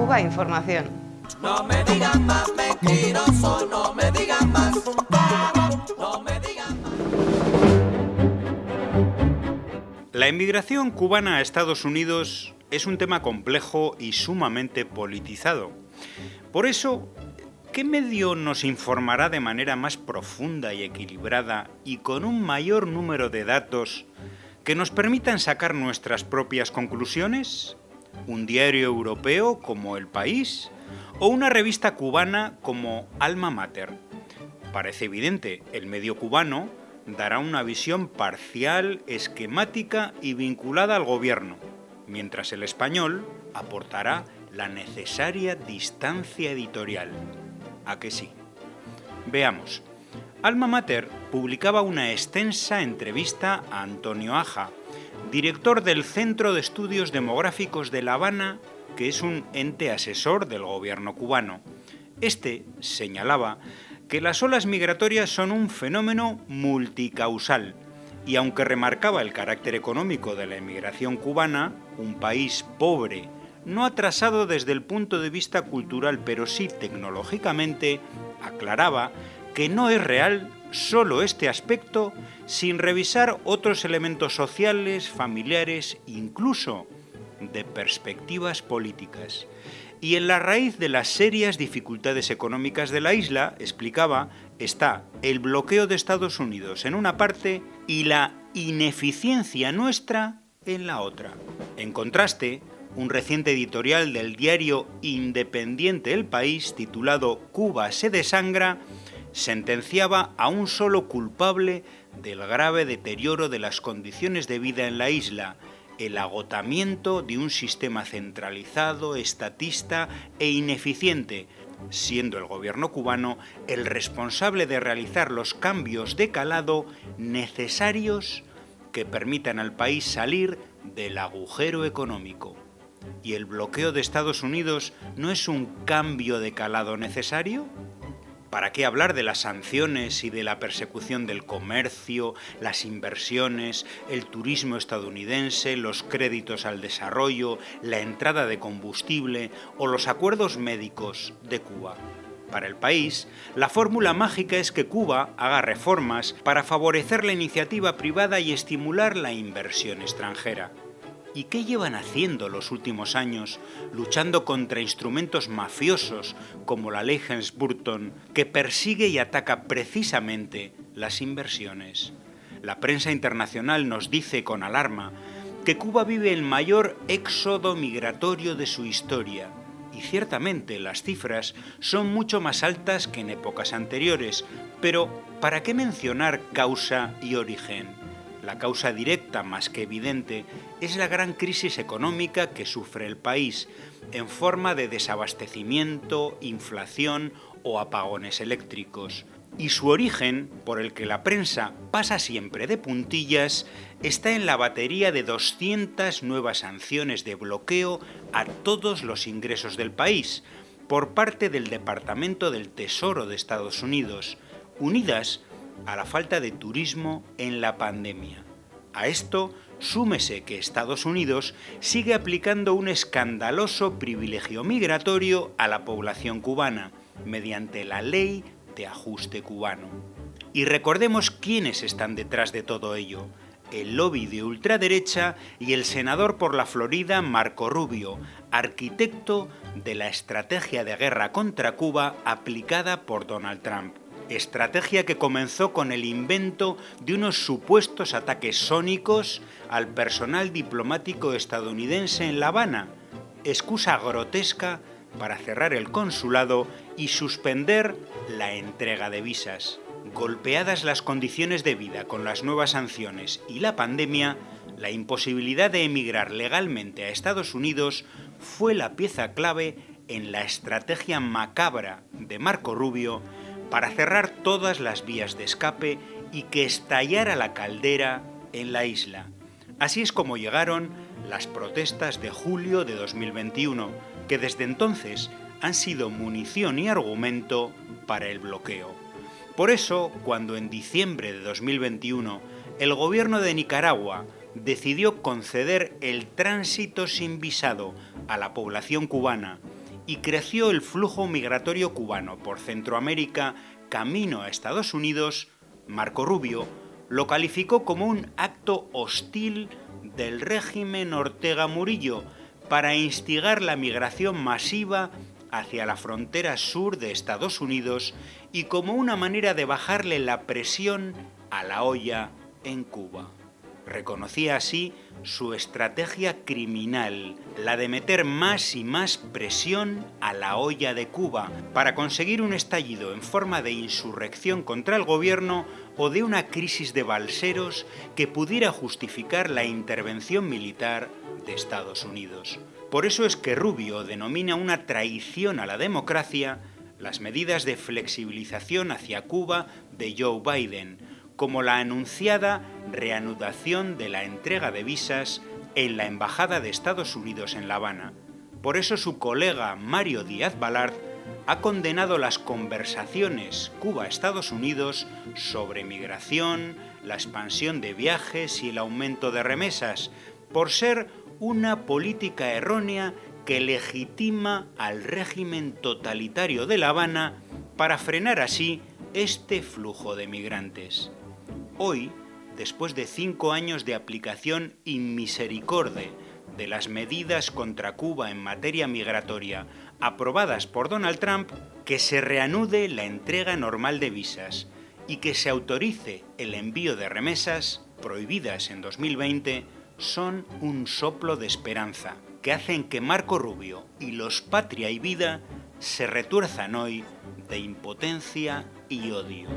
Cuba Información. No me digan más mentiroso, no me digan más. No me digan más. La inmigración cubana a Estados Unidos es un tema complejo y sumamente politizado. Por eso, ¿qué medio nos informará de manera más profunda y equilibrada y con un mayor número de datos que nos permitan sacar nuestras propias conclusiones? ¿Un diario europeo como El País? ¿O una revista cubana como Alma Mater? Parece evidente, el medio cubano dará una visión parcial, esquemática y vinculada al gobierno, mientras el español aportará la necesaria distancia editorial. ¿A que sí? Veamos. Alma Mater publicaba una extensa entrevista a Antonio Aja, director del Centro de Estudios Demográficos de La Habana, que es un ente asesor del gobierno cubano. Este señalaba que las olas migratorias son un fenómeno multicausal y aunque remarcaba el carácter económico de la emigración cubana, un país pobre, no atrasado desde el punto de vista cultural, pero sí tecnológicamente, aclaraba que no es real solo este aspecto sin revisar otros elementos sociales, familiares, incluso de perspectivas políticas. Y en la raíz de las serias dificultades económicas de la isla, explicaba, está el bloqueo de Estados Unidos en una parte y la ineficiencia nuestra en la otra. En contraste, un reciente editorial del diario independiente El País, titulado Cuba se desangra, sentenciaba a un solo culpable del grave deterioro de las condiciones de vida en la isla, el agotamiento de un sistema centralizado, estatista e ineficiente, siendo el gobierno cubano el responsable de realizar los cambios de calado necesarios que permitan al país salir del agujero económico. ¿Y el bloqueo de Estados Unidos no es un cambio de calado necesario? ¿Para qué hablar de las sanciones y de la persecución del comercio, las inversiones, el turismo estadounidense, los créditos al desarrollo, la entrada de combustible o los acuerdos médicos de Cuba? Para el país, la fórmula mágica es que Cuba haga reformas para favorecer la iniciativa privada y estimular la inversión extranjera. ¿Y qué llevan haciendo los últimos años luchando contra instrumentos mafiosos como la ley Helms-Burton que persigue y ataca precisamente las inversiones? La prensa internacional nos dice con alarma que Cuba vive el mayor éxodo migratorio de su historia. Y ciertamente las cifras son mucho más altas que en épocas anteriores, pero ¿para qué mencionar causa y origen? La causa directa más que evidente es la gran crisis económica que sufre el país en forma de desabastecimiento, inflación o apagones eléctricos. Y su origen, por el que la prensa pasa siempre de puntillas, está en la batería de 200 nuevas sanciones de bloqueo a todos los ingresos del país por parte del Departamento del Tesoro de Estados Unidos, unidas a la falta de turismo en la pandemia. A esto súmese que Estados Unidos sigue aplicando un escandaloso privilegio migratorio a la población cubana mediante la ley de ajuste cubano. Y recordemos quiénes están detrás de todo ello. El lobby de ultraderecha y el senador por la Florida Marco Rubio, arquitecto de la estrategia de guerra contra Cuba aplicada por Donald Trump estrategia que comenzó con el invento de unos supuestos ataques sónicos al personal diplomático estadounidense en La Habana, excusa grotesca para cerrar el consulado y suspender la entrega de visas. Golpeadas las condiciones de vida con las nuevas sanciones y la pandemia, la imposibilidad de emigrar legalmente a Estados Unidos fue la pieza clave en la estrategia macabra de Marco Rubio para cerrar todas las vías de escape y que estallara la caldera en la isla. Así es como llegaron las protestas de julio de 2021, que desde entonces han sido munición y argumento para el bloqueo. Por eso, cuando en diciembre de 2021 el gobierno de Nicaragua decidió conceder el tránsito sin visado a la población cubana y creció el flujo migratorio cubano por Centroamérica camino a Estados Unidos, Marco Rubio lo calificó como un acto hostil del régimen Ortega Murillo para instigar la migración masiva hacia la frontera sur de Estados Unidos y como una manera de bajarle la presión a la olla en Cuba. Reconocía así su estrategia criminal, la de meter más y más presión a la olla de Cuba para conseguir un estallido en forma de insurrección contra el gobierno o de una crisis de balseros que pudiera justificar la intervención militar de Estados Unidos. Por eso es que Rubio denomina una traición a la democracia las medidas de flexibilización hacia Cuba de Joe Biden, como la anunciada reanudación de la entrega de visas en la Embajada de Estados Unidos en La Habana. Por eso su colega Mario Díaz Balart ha condenado las conversaciones Cuba-Estados Unidos sobre migración, la expansión de viajes y el aumento de remesas, por ser una política errónea que legitima al régimen totalitario de La Habana para frenar así este flujo de migrantes. Hoy, después de cinco años de aplicación inmisericorde de las medidas contra Cuba en materia migratoria aprobadas por Donald Trump, que se reanude la entrega normal de visas y que se autorice el envío de remesas prohibidas en 2020 son un soplo de esperanza que hacen que Marco Rubio y los Patria y Vida se retuerzan hoy de impotencia y odio.